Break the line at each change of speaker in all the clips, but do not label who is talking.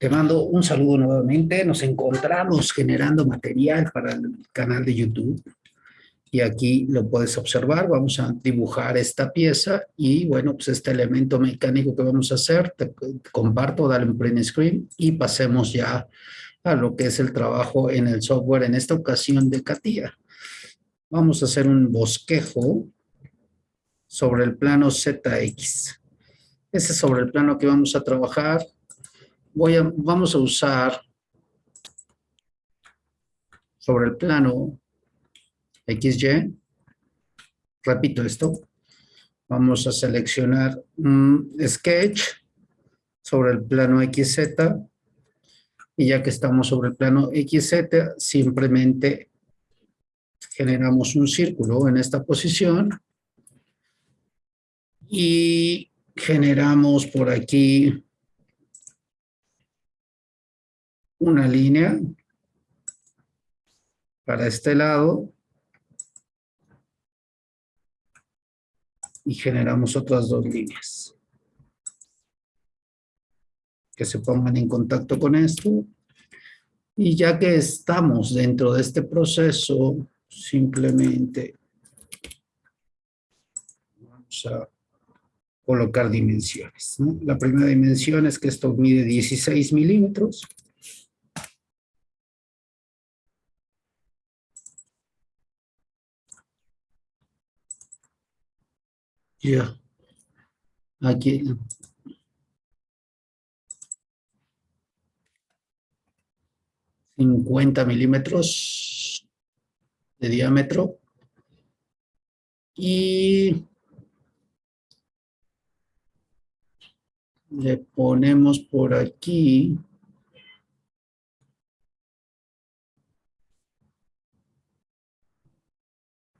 Te mando un saludo nuevamente. Nos encontramos generando material para el canal de YouTube. Y aquí lo puedes observar. Vamos a dibujar esta pieza. Y bueno, pues este elemento mecánico que vamos a hacer, te comparto, dale un print screen y pasemos ya a lo que es el trabajo en el software, en esta ocasión de CATIA. Vamos a hacer un bosquejo sobre el plano ZX. Ese es sobre el plano que vamos a trabajar voy a, vamos a usar sobre el plano XY, repito esto, vamos a seleccionar un sketch sobre el plano XZ y ya que estamos sobre el plano XZ, simplemente generamos un círculo en esta posición. Y generamos por aquí una línea para este lado y generamos otras dos líneas. Que se pongan en contacto con esto. Y ya que estamos dentro de este proceso simplemente vamos a colocar dimensiones. La primera dimensión es que esto mide 16 milímetros Ya. Aquí. Cincuenta milímetros de diámetro. Y le ponemos por aquí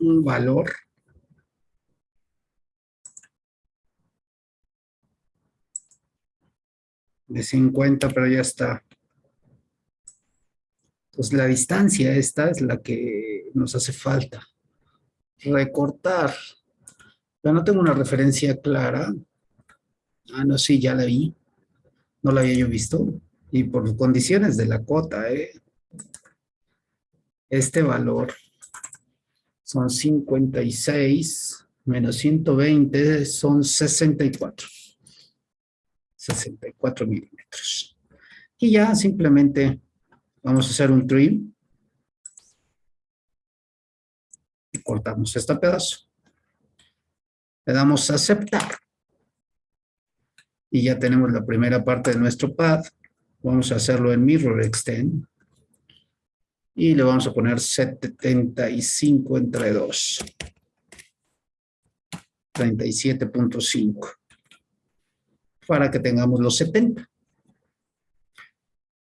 un valor de 50, pero ya está. Entonces la distancia esta es la que nos hace falta. Recortar. Pero no tengo una referencia clara. Ah, no, sí, ya la vi. No la había yo visto. Y por condiciones de la cota, ¿eh? Este valor son 56 menos 120 son 64. 64 milímetros. Y ya simplemente vamos a hacer un trim. Y cortamos este pedazo. Le damos a aceptar. Y ya tenemos la primera parte de nuestro pad. Vamos a hacerlo en Mirror Extend. Y le vamos a poner 75 entre 2. 37.5 para que tengamos los 70.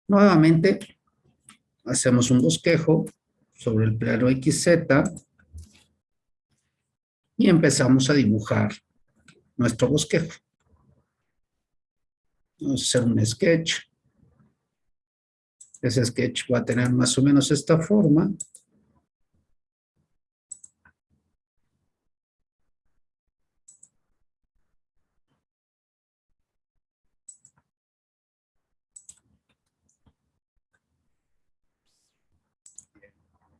Nuevamente, hacemos un bosquejo sobre el plano XZ y empezamos a dibujar nuestro bosquejo. Vamos a hacer un sketch. Ese sketch va a tener más o menos esta forma.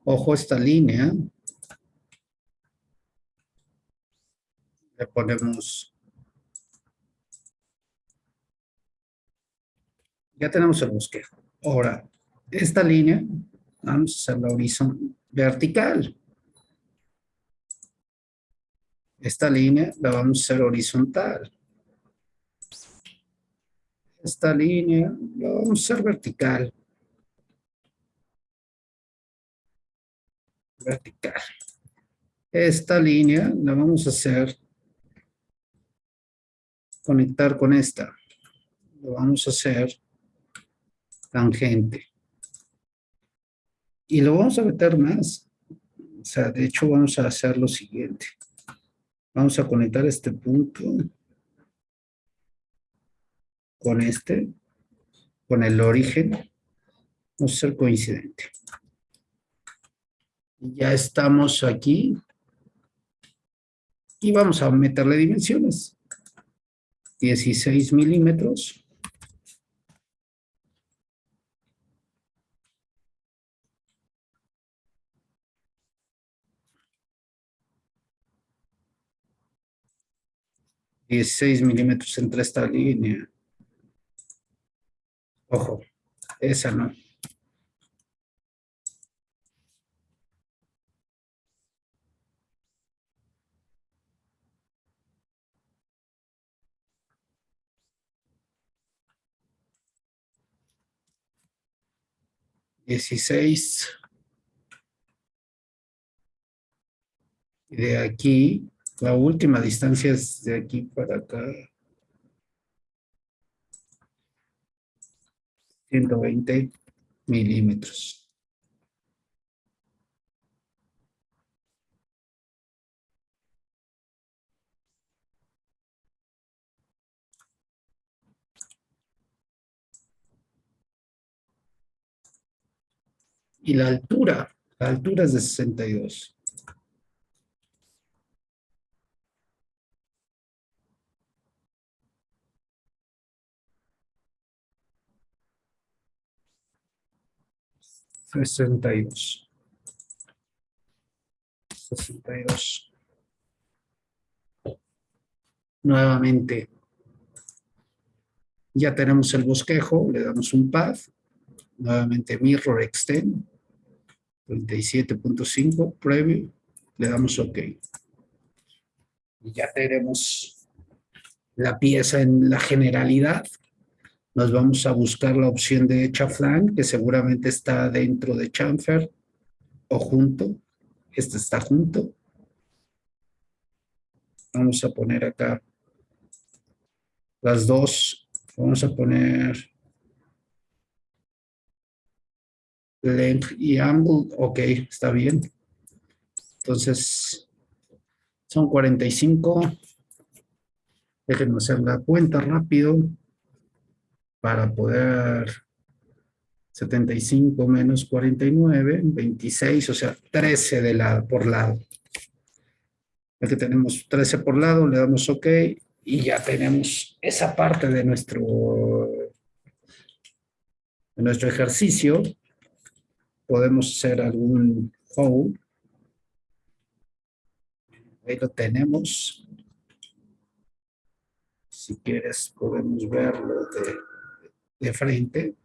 Ojo esta línea. Le ponemos... Ya tenemos el bosquejo. Ahora, esta línea, vamos a hacerla horizontal, vertical. Esta línea la vamos a hacer horizontal. Esta línea la vamos a hacer vertical. Vertical. Esta línea la vamos a hacer conectar con esta. Lo vamos a hacer tangente. Y lo vamos a meter más. O sea, de hecho vamos a hacer lo siguiente. Vamos a conectar este punto con este, con el origen. Vamos a ser coincidente. Ya estamos aquí. Y vamos a meterle dimensiones. 16 milímetros. Dieciséis milímetros entre esta línea. Ojo, esa no. Dieciséis. Y de aquí, la última distancia es de aquí para acá. 120 milímetros. Y la altura, la altura es de 62. Sesenta y dos. Sesenta y dos. Nuevamente, ya tenemos el bosquejo, le damos un path, nuevamente mirror extend, 37.5 preview, le damos OK. Y ya tenemos la pieza en la generalidad. Nos vamos a buscar la opción de chaflán, que seguramente está dentro de chamfer o junto. Este está junto. Vamos a poner acá las dos. Vamos a poner length y angle, ok, está bien. Entonces, son 45. Déjenme hacer la cuenta rápido para poder 75 menos 49, 26, o sea, 13 de lado, por lado. Aquí tenemos 13 por lado, le damos OK y ya tenemos esa parte de nuestro, de nuestro ejercicio podemos hacer algún hold. Ahí lo tenemos. Si quieres podemos verlo de, de frente.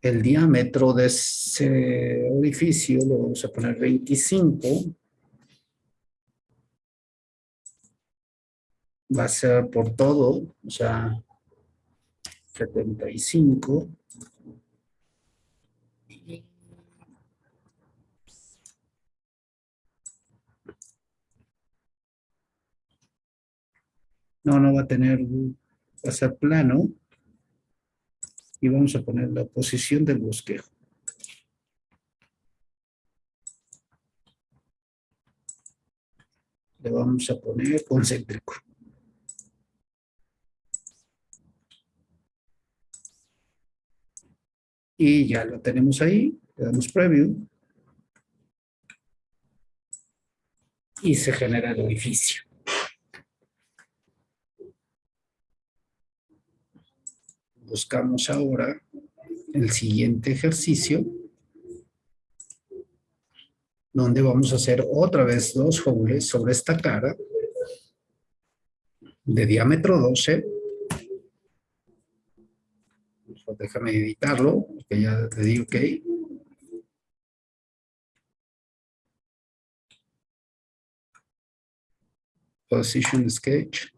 El diámetro de ese orificio lo vamos a poner 25. Va a ser por todo, o sea, 75. No, no va a tener, va a ser plano. Y vamos a poner la posición del bosquejo. Le vamos a poner concéntrico. Y ya lo tenemos ahí. Le damos preview. Y se genera el orificio. Buscamos ahora el siguiente ejercicio donde vamos a hacer otra vez dos holes sobre esta cara de diámetro 12 déjame editarlo que ya te digo que position sketch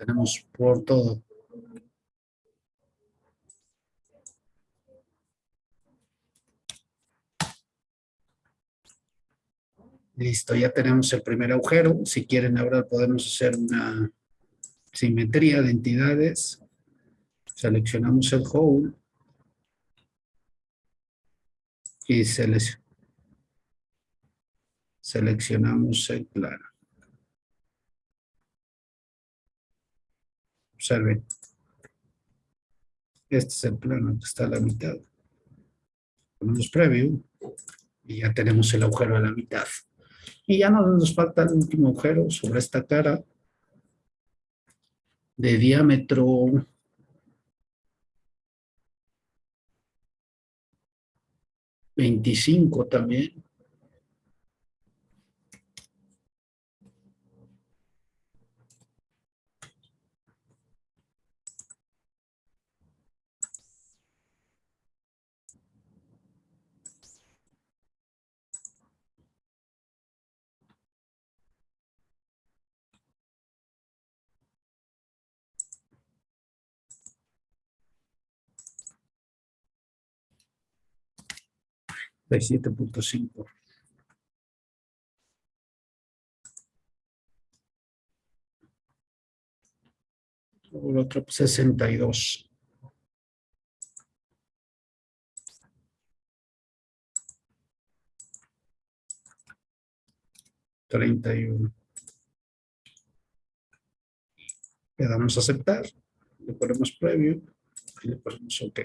tenemos por todo. Listo, ya tenemos el primer agujero. Si quieren ahora podemos hacer una simetría de entidades. Seleccionamos el whole. Y seleccionamos el plano. Observen. Este es el plano que está a la mitad. Ponemos preview y ya tenemos el agujero a la mitad. Y ya nos falta el último agujero sobre esta cara de diámetro veinticinco también. De 7.5. El otro 62. Treinta y uno. Le damos a aceptar, le ponemos previo y le ponemos OK.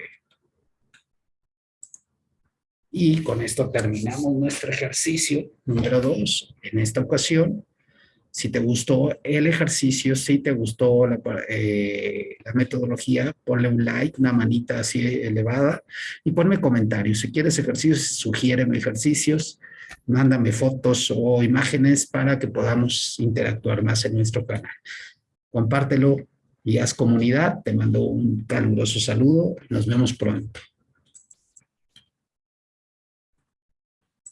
Y con esto terminamos nuestro ejercicio número dos. En esta ocasión, si te gustó el ejercicio, si te gustó la, eh, la, metodología, ponle un like, una manita así elevada y ponme comentarios. Si quieres ejercicios, sugiéreme ejercicios, mándame fotos o imágenes para que podamos interactuar más en nuestro canal. Compártelo y haz comunidad. Te mando un caluroso saludo. Nos vemos pronto.